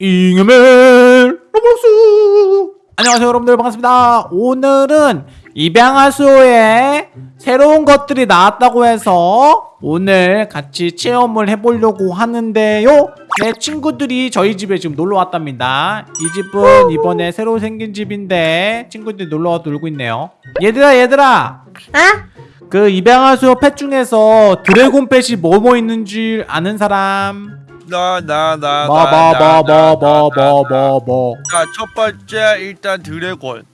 잉여맨 로봇스. 안녕하세요 여러분들. 반갑습니다. 오늘은 입양하수에 새로운 것들이 나왔다고 해서 오늘 같이 체험을 해보려고 하는데요. 내 친구들이 저희 집에 지금 놀러 왔답니다. 이 집은 이번에 새로 생긴 집인데 친구들이 놀러와 놀고 있네요. 얘들아 얘들아. 아? 그 입양하수 펫 중에서 드래곤 펫이 뭐뭐 있는지 아는 사람 나나나 뭐, 뭐뭐뭐뭐뭐뭐뭐 자첫 번째 일단 드래곤.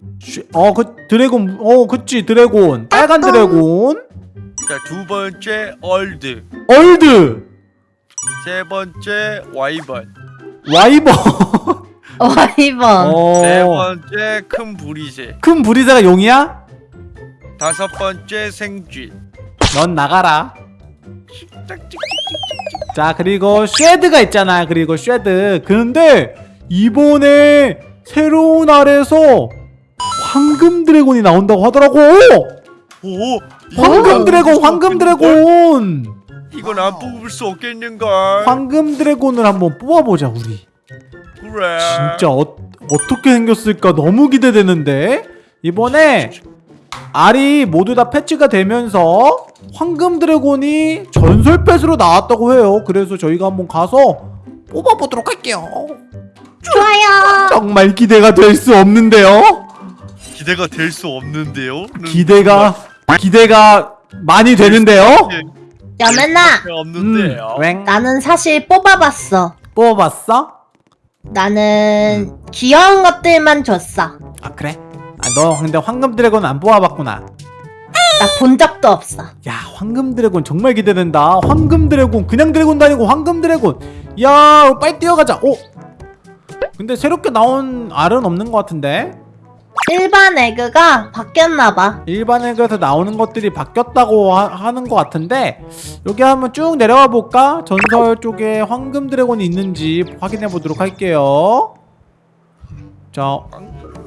어, 그 드래곤, 어, 그치 드래곤, 빨간 드래곤, 자두 번째 얼드. 얼드, 세 번째 와이번. 와이버, 와이번. 네 어, 번째 큰 부리새. 큰 부리새가 용이야? 다섯 번째 생쥐. 넌 나가라. 자, 그리고 쉐드가 있잖아. 그리고 쉐드. 근데 이번에 새로운 알에서 황금 dragon이 나온다고 하더라고. 오 황금 오. dragon, 황금 dragon. 이건 안 뽑을 수 없겠는걸 황금 dragon을 한번 뽑아보자 우리. 그래 진짜 어, 어떻게 생겼을까 너무 기대되는데 이번에 알이 모두 다 패치가 되면서 황금 dragon이 전설 pet으로 나왔다고 해요. 그래서 저희가 한번 가서 뽑아보도록 할게요. 좋아요. 정말 기대가 될 수 없는데요? 기대가 될 수 없는데요? 기대가 기대가 많이 되는데요? 여맨아 없는데요. 음, 웽. 나는 사실 뽑아봤어. 뽑아봤어? 나는 귀여운 것들만 줬어. 아 그래? 아, 너 근데 황금 dragon 안 뽑아봤구나 나 본 적도 없어. 야 황금 dragon 정말 기대된다. 황금 dragon 그냥 dragon도 아니고 황금 dragon. 야 빨리 뛰어가자. 오! 근데 새롭게 나온 알은 없는 것 같은데? 일반 egg가 바뀌었나봐. 일반 egg에서 나오는 것들이 바뀌었다고 하, 는것 같은데 여기 한번 쭉 내려가 볼까? 전설 쪽에 황금 dragon이 있는지 확인해 보도록 할게요. 자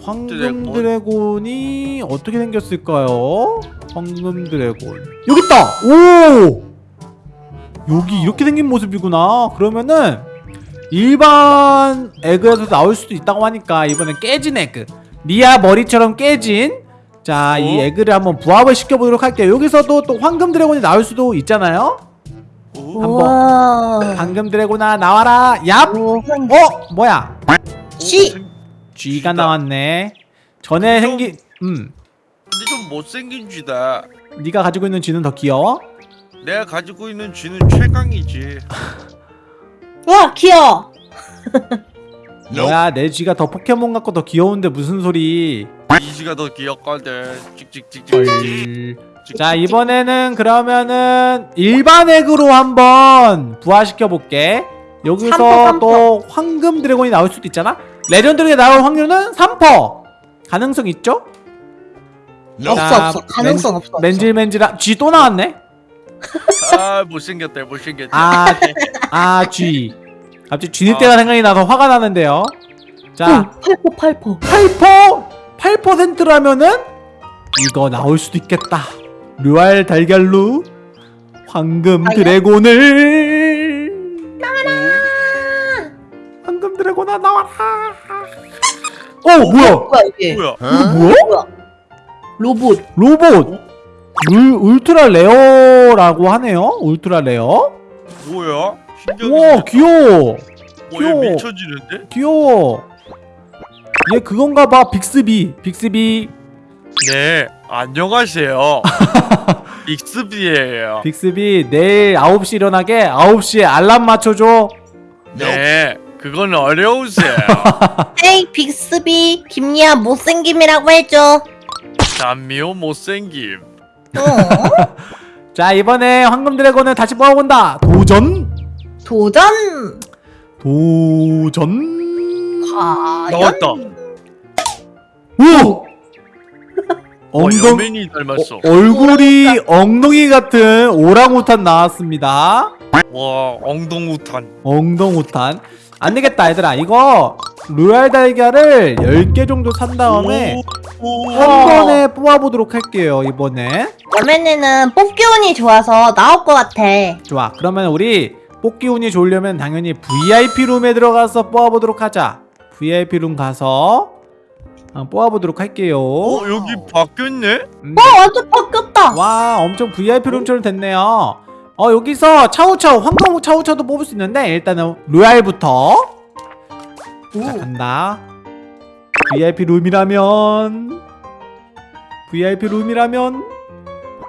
황금 dragon. dragon이 어떻게 생겼을까요? 황금 dragon 여기 있다! 오! 여기 이렇게 생긴 모습이구나 그러면은 일반 egg에서 나올 수도 있다고 하니까 이번엔 깨진 egg 리아 머리처럼 깨진 자이 어? egg를 한번 부화를 시켜보도록 할게요 여기서도 또 황금 dragon이 나올 수도 있잖아요 오, 한번. 황금 dragon아 나와라 얍! 오, 어? 뭐야 쥐! 생- 쥐가 나왔네 전에 좀- 생긴 음 근데 좀 못생긴 쥐다. 네가 가지고 있는 쥐는 더 귀여워? 내가 가지고 있는 쥐는 최강이지. 우와 귀여워. 뭐야 내 쥐가 더 포켓몬 같고 더 귀여운데 무슨 소리? 이 쥐가 더 귀엽거든. 찍찍찍찍찍 자 이번에는 그러면은 일반 egg로 한번 부활시켜 볼게. 여기서 삼퍼, 삼퍼. 또 황금 dragon이 나올 수도 있잖아? legend에 나올 확률은 3퍼 가능성 있죠? 없어 자, 없어 가능성 없어 없어. 맨질맨질한 쥐또 나왔네? 아 못생겼다 못생겼다 아, 아, 쥐. 갑자기 쥐니때가 생각이 나서 화가 나는데요. 자, 오, 8포 8포 8%? 8%라면은 이거 나올 수도 있겠다. 류알 달걀루 황금 달걀? 드래곤을 황금 dragon아 나와라. 어, 뭐야? 뭐야 이게 뭐야 이거 뭐야? 로봇 로봇. 울, ultra rare라고 하네요. ultra rare. 뭐야 신기하게 와. 귀여워. 어, 얘 귀여워. 미쳐지는데? 귀여워. 얘 그건가 봐. 빅스비. 빅스비. 네 안녕하세요 빅스비예요 빅스비 내일 9시 일어나게 9시에 알람 맞춰줘. 네 그건 어려우세요 에이 빅스비 김리아 못생김이라고 해줘 단미호 못생김 어? 자 이번에 황금 드래곤을 다시 뽑아본다. 도전. 도전 도전. 과연 나왔다 오. 어, 엉덩 여맨이 닮았어 어, 얼굴이 엉덩이 같은 오랑우탄 나왔습니다. 와 엉덩우탄 엉덩우탄. 안 되겠다 얘들아 이거 로얄 달걀을 10개 정도 산 다음에 오, 오. 한 번에 뽑아보도록 할게요 이번에. 여맨이는 뽑기 운이 좋아서 나올 것 같아. 좋아. 그러면 우리 뽑기 운이 좋으려면 당연히 VIP 룸에 들어가서 뽑아보도록 하자. VIP 룸 가서 한번 뽑아보도록 할게요. 어 여기 바뀌었네? 음, 어 완전 바뀌었다. 와 엄청 VIP 룸처럼 됐네요. 어 여기서 차우차우 황금 차우차우도 뽑을 수 있는데 일단은 로얄부터. 자 간다 VIP 룸이라면. VIP 룸이라면.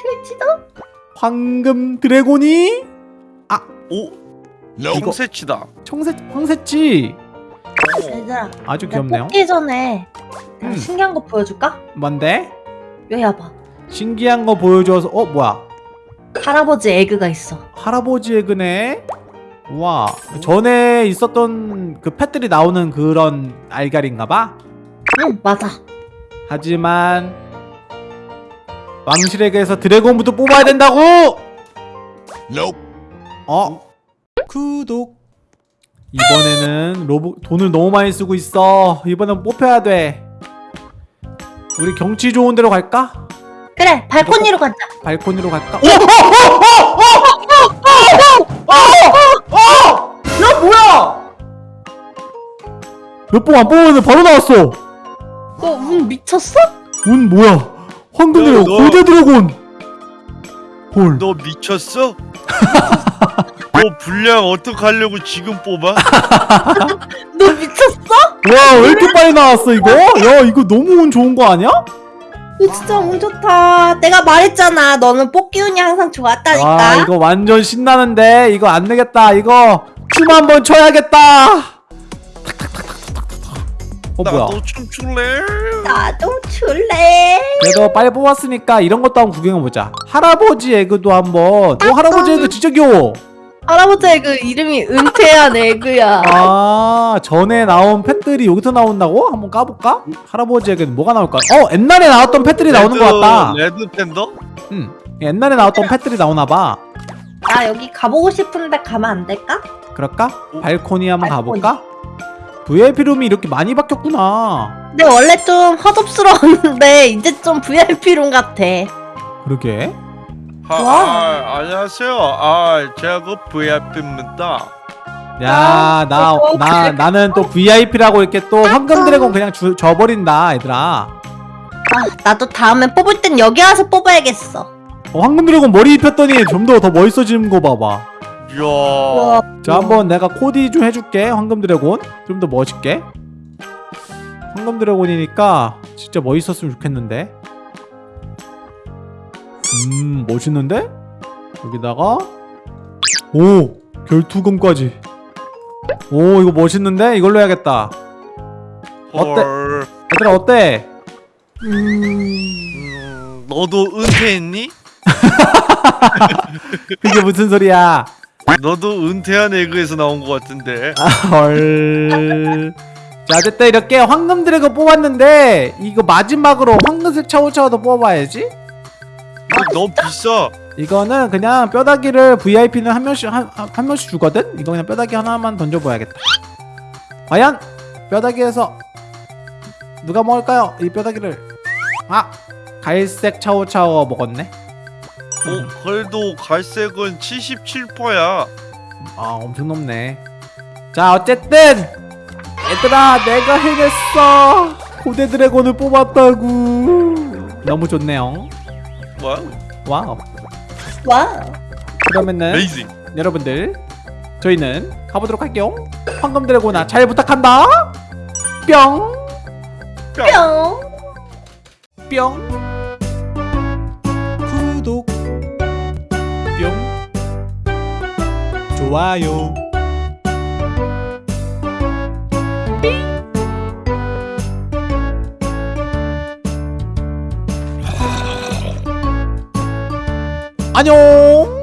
필지도? 황금 드래곤이? 오. 이거- 청새치다. 청새 황새치. 얘들아. 아주 귀엽네요. 뽑기 전에 음. 신기한 거 보여줄까? 뭔데? 여기 와봐. 신기한 거 보여줘서 어 뭐야? 할아버지 에그가 있어. 할아버지 에그네? 우와. 전에 있었던 그 펫들이 나오는 그런 알갈인가 봐 응 맞아. 하지만 왕실에게서 드래곤부터 뽑아야 된다고 어 구독 이번에는 로봇 돈을 너무 많이 쓰고 있어 이번엔 뽑혀야 돼 우리 경치 좋은 데로 갈까? 그래 발코니로 가자. 발코니로 갈까? 너 뭐야? 몇 번 안 뽑았는데 바로 나왔어 미쳤어? 운 뭐야 황금 야, 드래곤 너- 고대 드래곤 헐 너 미쳤어? 너 분량 어떡하려고 지금 뽑아? 너 미쳤어? 와 왜 이렇게 빨리 나왔어 이거? 야 이거 너무 운 좋은 거 아니야? 너 진짜 운 좋다. 내가 말했잖아. 너는 뽑기 운이 항상 좋았다니까. 와 이거 완전 신나는데 이거 안 되겠다 이거 춤 한번 춰야겠다 어 뭐야 나도 춤출래? 나도 출래. 그래도 빨리 뽑았으니까 이런 것도 한번 구경해보자 할아버지 에그도 한번 어 할아버지 에그 진짜 귀여워 할아버지 egg 이름이 은퇴한 egg야. 아 전에 나온 pet들이 여기서 나온다고? 한번 까볼까? 할아버지 egg는 뭐가 나올까? 어 옛날에 나왔던 pet들이 나오는 것 같다 red panda? 응 옛날에 나왔던 pet들이 나오나봐 나 여기 가보고 싶은데 가면 안 될까? 그럴까? 어? 발코니 한번 발코니. 가볼까? VIP 룸이 이렇게 많이 바뀌었구나 근데 원래 좀 허접스러웠는데 이제 좀 VIP room 같아. 그러게 아, 와. 아, 안녕하세요. 아, 제가 그 VIP입니다. 야, 나, 어, 나. 나는 또 VIP라고 이렇게 또 황금 드래곤 그냥 주, 줘버린다, 얘들아. 아, 나도 다음에 뽑을 땐 여기 와서 뽑아야겠어. 어, 황금 드래곤 머리 입혔더니 좀 더 더 멋있어지는 거 봐봐. 이야. 자, 한번 내가 코디 좀 해줄게, 황금 드래곤. 좀 더 멋있게. 황금 드래곤이니까 진짜 멋있었으면 좋겠는데. 음, 멋있는데? 여기다가, 오! 결투금까지. 오, 이거 멋있는데? 이걸로 해야겠다. 어때? 헐. 얘들아, 어때? 음... 음, 너도 은퇴했니? 그게 무슨 소리야? 너도 은퇴한 에그에서 나온 것 같은데. 아, 헐. 자, 어쨌든 이렇게 황금 드래곤 뽑았는데 이거 마지막으로 황금색 차오차오도 뽑아야지. 이거 너무 비싸. 이거는 그냥 뼈다귀를 VIP는 한 명씩 한, 한- 한 명씩 주거든. 이거 그냥 뼈다귀 하나만 던져봐야겠다. 과연 뼈다귀에서 누가 먹을까요? 이 뼈다귀를. 아, 갈색 차오차오 먹었네. 어, 그래도 갈색은 77%야. 아 엄청 높네. 자 어쨌든 얘들아 내가 해냈어. 고대 dragon을 뽑았다고. 너무 좋네요. 뭐야? wow. 와. 그러면은 amazing. 여러분들 저희는 가보도록 할게요. 황금 dragon아 잘 부탁한다. 뿅. 뿅. 뿅. 구독 좋아요. 안녕